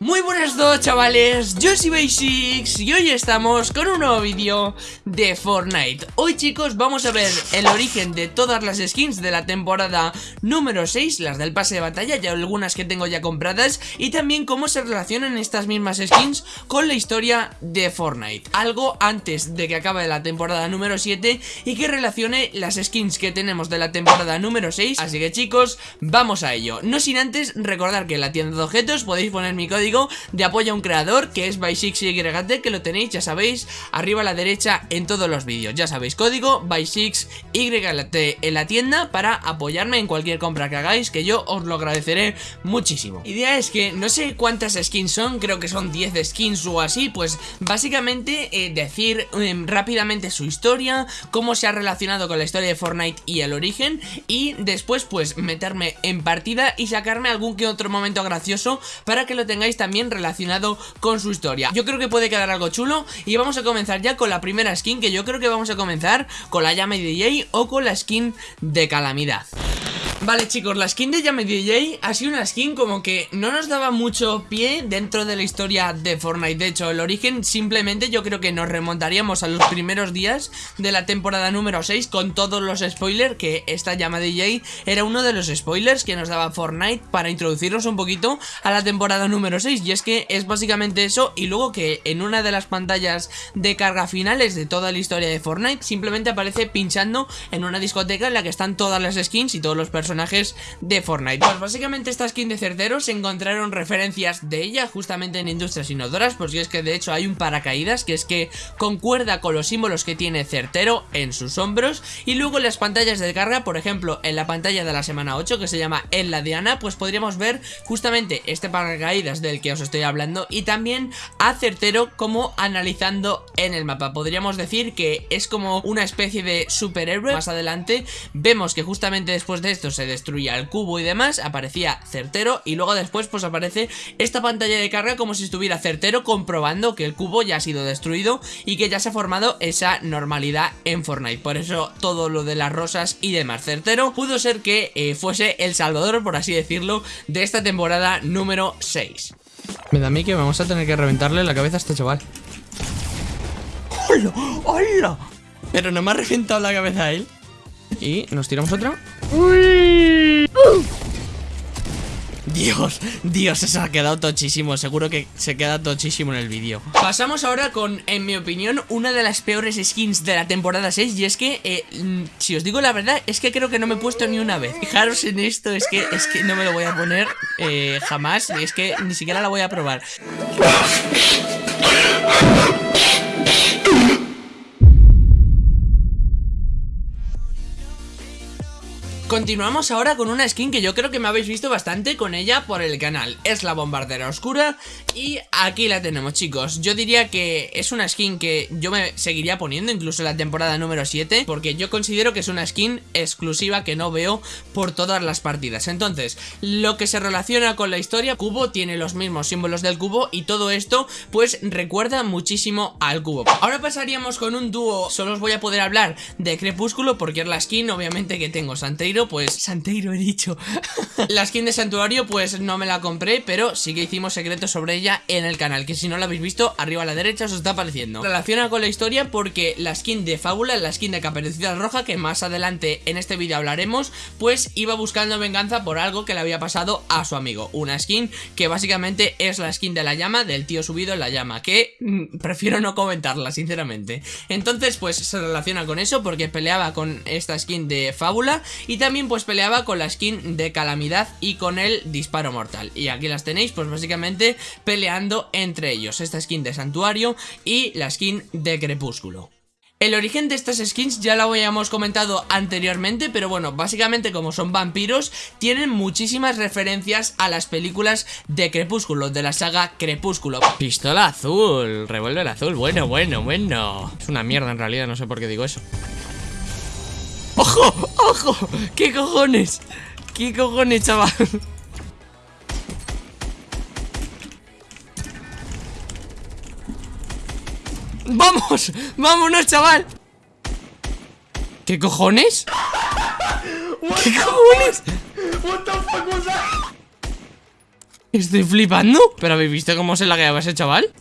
Muy buenas todos chavales, yo soy Basics y hoy estamos con un nuevo vídeo de Fortnite. Hoy chicos vamos a ver el origen de todas las skins de la temporada número 6 Las del pase de batalla y algunas que tengo ya compradas Y también cómo se relacionan estas mismas skins con la historia de Fortnite. Algo antes de que acabe la temporada número 7 y que relacione las skins que tenemos de la temporada número 6 Así que chicos, vamos a ello. No sin antes recordar que en la tienda de objetos podéis poner mi código de apoyo a un creador que es by6YT que lo tenéis, ya sabéis, arriba a la derecha en todos los vídeos. Ya sabéis, código by6YT en la tienda para apoyarme en cualquier compra que hagáis, que yo os lo agradeceré muchísimo. Idea es que no sé cuántas skins son, creo que son 10 skins o así, pues básicamente eh, decir em, rápidamente su historia, cómo se ha relacionado con la historia de Fortnite y el origen, y después pues meterme en partida y sacarme algún que otro momento gracioso para que lo tengáis también relacionado con su historia. Yo creo que puede quedar algo chulo y vamos a comenzar ya con la primera skin que yo creo que vamos a comenzar con la llama DJ o con la skin de calamidad Vale chicos, la skin de Yame DJ ha sido una skin como que no nos daba mucho pie dentro de la historia de Fortnite. De hecho, el origen simplemente yo creo que nos remontaríamos a los primeros días de la temporada número 6 Con todos los spoilers, que esta Llama DJ era uno de los spoilers que nos daba Fortnite Para introducirnos un poquito a la temporada número 6 Y es que es básicamente eso y luego que en una de las pantallas de carga finales de toda la historia de Fortnite Simplemente aparece pinchando en una discoteca en la que están todas las skins y todos los personajes personajes de Fortnite. Pues básicamente esta skin de Certero se encontraron referencias de ella justamente en Industrias Inodoras Pues es que de hecho hay un paracaídas que es que concuerda con los símbolos que tiene Certero en sus hombros Y luego en las pantallas de carga, por ejemplo en la pantalla de la semana 8 que se llama En la Diana Pues podríamos ver justamente este paracaídas del que os estoy hablando Y también a Certero como analizando en el mapa. Podríamos decir que es como una especie de superhéroe. Más adelante vemos que justamente después de esto se destruía el cubo y demás, aparecía certero y luego después pues aparece esta pantalla de carga como si estuviera certero comprobando que el cubo ya ha sido destruido y que ya se ha formado esa normalidad en Fortnite. Por eso todo lo de las rosas y demás certero pudo ser que eh, fuese el salvador, por así decirlo, de esta temporada número 6. Me da a mí que vamos a tener que reventarle la cabeza a este chaval. ¡Hola! ¡Hola! Pero no me ha reventado la cabeza a él. Y nos tiramos otra. Dios, Dios, se ha quedado tochísimo. Seguro que se queda tochísimo en el vídeo. Pasamos ahora con, en mi opinión, una de las peores skins de la temporada 6 Y es que, eh, si os digo la verdad, es que creo que no me he puesto ni una vez. Fijaros en esto, es que, es que no me lo voy a poner eh, jamás Es que ni siquiera la voy a probar Continuamos ahora con una skin que yo creo que me habéis visto bastante con ella por el canal. Es la bombardera oscura y aquí la tenemos chicos. Yo diría que es una skin que yo me seguiría poniendo incluso en la temporada número 7 Porque yo considero que es una skin exclusiva que no veo por todas las partidas. Entonces, lo que se relaciona con la historia Cubo tiene los mismos símbolos del cubo y todo esto pues recuerda muchísimo al cubo. Ahora pasaríamos con un dúo, solo os voy a poder hablar de Crepúsculo porque es la skin obviamente que tengo Santeiro pues Santeiro he dicho. La skin de Santuario pues no me la compré Pero sí que hicimos secretos sobre ella en el canal Que si no la habéis visto, arriba a la derecha os está apareciendo. Relaciona con la historia porque la skin de Fábula, la skin de Caperucita Roja Que más adelante en este vídeo hablaremos Pues iba buscando venganza por algo que le había pasado a su amigo. Una skin que básicamente es la skin de la llama Del tío subido en la llama Que mm, prefiero no comentarla sinceramente. Entonces pues se relaciona con eso porque peleaba con esta skin de Fábula Y también pues peleaba con la skin de Calamidad y con el Disparo Mortal. Y aquí las tenéis pues básicamente peleando entre ellos. Esta skin de Santuario y la skin de Crepúsculo. El origen de estas skins ya lo habíamos comentado anteriormente, pero bueno, básicamente como son vampiros, tienen muchísimas referencias a las películas de Crepúsculo, de la saga Crepúsculo. Pistola azul, revólver azul, bueno, bueno, bueno. Es una mierda en realidad, no sé por qué digo eso. ¡Ojo! ¡Ojo! ¿Qué cojones? ¿Qué cojones, chaval? ¡Vamos! ¡Vámonos, chaval! ¿Qué cojones? ¿Qué cojones? Estoy flipando. ¿Pero habéis visto cómo se lagueaba ese chaval?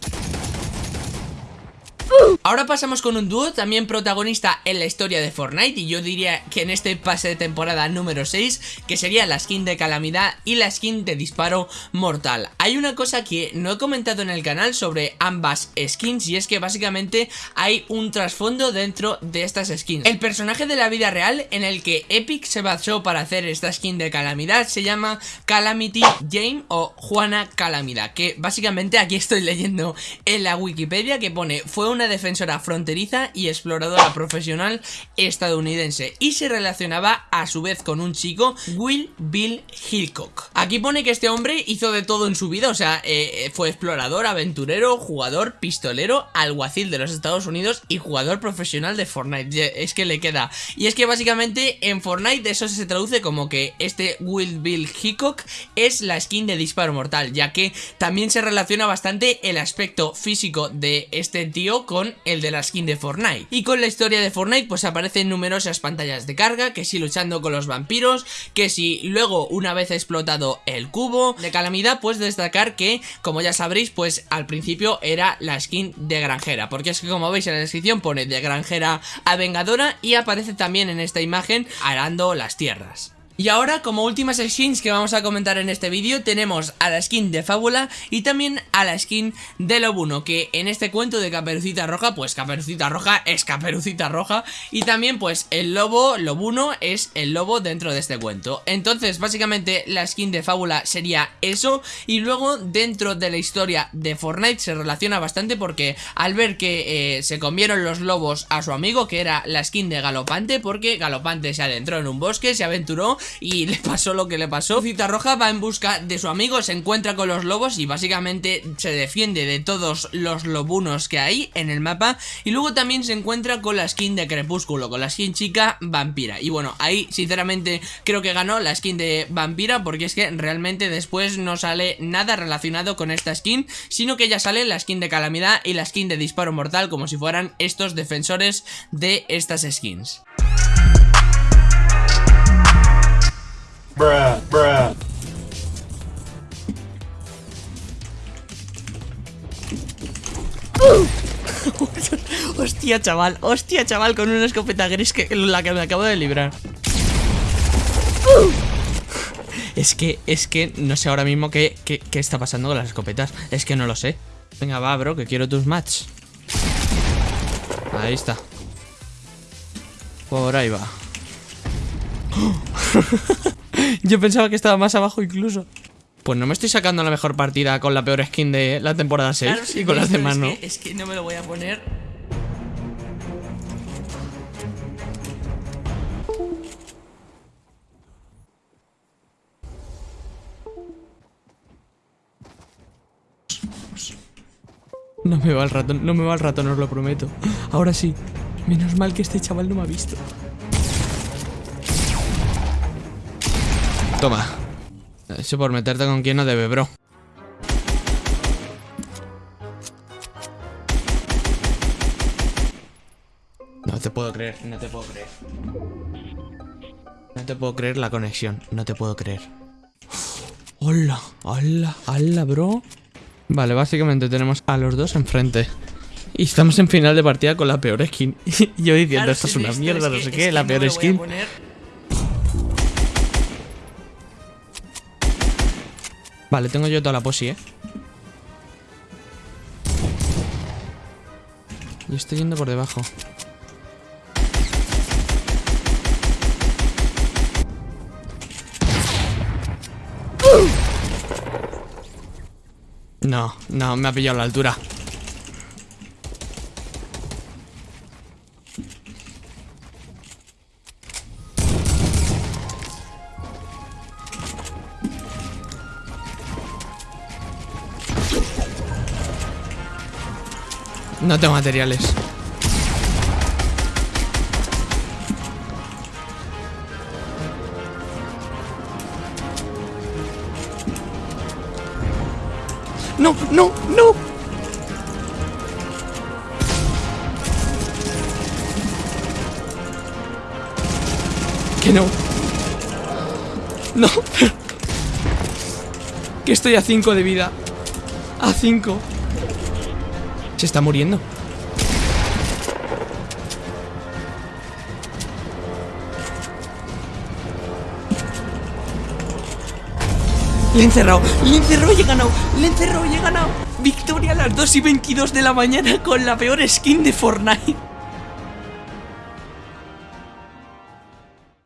Ahora pasamos con un dúo también protagonista en la historia de Fortnite y yo diría que en este pase de temporada número 6 que sería la skin de calamidad y la skin de disparo mortal. Hay una cosa que no he comentado en el canal sobre ambas skins y es que básicamente hay un trasfondo dentro de estas skins. El personaje de la vida real en el que Epic se basó para hacer esta skin de calamidad se llama Calamity Jane o Juana Calamidad que básicamente aquí estoy leyendo en la Wikipedia que pone fue una defensora fronteriza y exploradora profesional estadounidense y se relacionaba a su vez con un chico, Will Bill Hillcock. Aquí pone que este hombre hizo de todo en su vida, o sea, eh, fue explorador, aventurero, jugador, pistolero, alguacil de los Estados Unidos y jugador profesional de Fortnite. Es que le queda. Y es que básicamente en Fortnite eso se traduce como que este Will Bill Hickok es la skin de disparo mortal, ya que también se relaciona bastante el aspecto físico de este tío con el de la skin de Fortnite. Y con la historia de Fortnite pues aparecen numerosas pantallas de carga, que si luchando con los vampiros, que si luego una vez explotado el cubo de calamidad pues destacar que como ya sabréis pues al principio era la skin de granjera, porque es que como veis en la descripción pone de granjera a vengadora y aparece también en esta imagen arando las tierras. Y ahora, como últimas skins que vamos a comentar en este vídeo, tenemos a la skin de Fábula y también a la skin de Lobuno, que en este cuento de Caperucita Roja, pues Caperucita Roja es Caperucita Roja, y también pues el lobo Lobuno es el lobo dentro de este cuento. Entonces, básicamente la skin de Fábula sería eso, y luego dentro de la historia de Fortnite se relaciona bastante porque al ver que eh, se comieron los lobos a su amigo, que era la skin de Galopante, porque Galopante se adentró en un bosque, se aventuró y le pasó lo que le pasó. Cita Roja va en busca de su amigo, se encuentra con los lobos y básicamente se defiende de todos los lobunos que hay en el mapa. Y luego también se encuentra con la skin de Crepúsculo, con la skin chica vampira. Y bueno, ahí sinceramente creo que ganó la skin de vampira porque es que realmente después no sale nada relacionado con esta skin, sino que ya sale la skin de calamidad y la skin de disparo mortal como si fueran estos defensores de estas skins. Bruh, bruh. hostia, chaval, hostia, chaval, con una escopeta gris que la que me acabo de librar. Es que, es que no sé ahora mismo qué, qué, qué, está pasando con las escopetas. Es que no lo sé. Venga, va, bro, que quiero tus match. Ahí está. Por ahí va. Yo pensaba que estaba más abajo incluso. Pues no me estoy sacando la mejor partida con la peor skin de la temporada 6 y con las demás no. es que no me lo voy a poner. No me va el ratón, no me va el ratón, os lo prometo. Ahora sí. Menos mal que este chaval no me ha visto. Toma. Eso por meterte con quien no debe, bro. No te puedo creer, no te puedo creer. No te puedo creer la conexión, no te puedo creer. Hola, hola, hola, bro. Vale, básicamente tenemos a los dos enfrente. Y estamos en final de partida con la peor skin. Yo diciendo, esto es una mierda, no sé qué, la peor skin. Vale, tengo yo toda la posi, ¿eh? Y estoy yendo por debajo. No, no, me ha pillado la altura. No tengo materiales. No, no, no. Que no. No. Que estoy a 5 de vida. A 5. Se está muriendo. Le he encerrado, le he encerrado y he ganado, le he encerrado y he ganado. Victoria a las 2 y 22 de la mañana con la peor skin de Fortnite.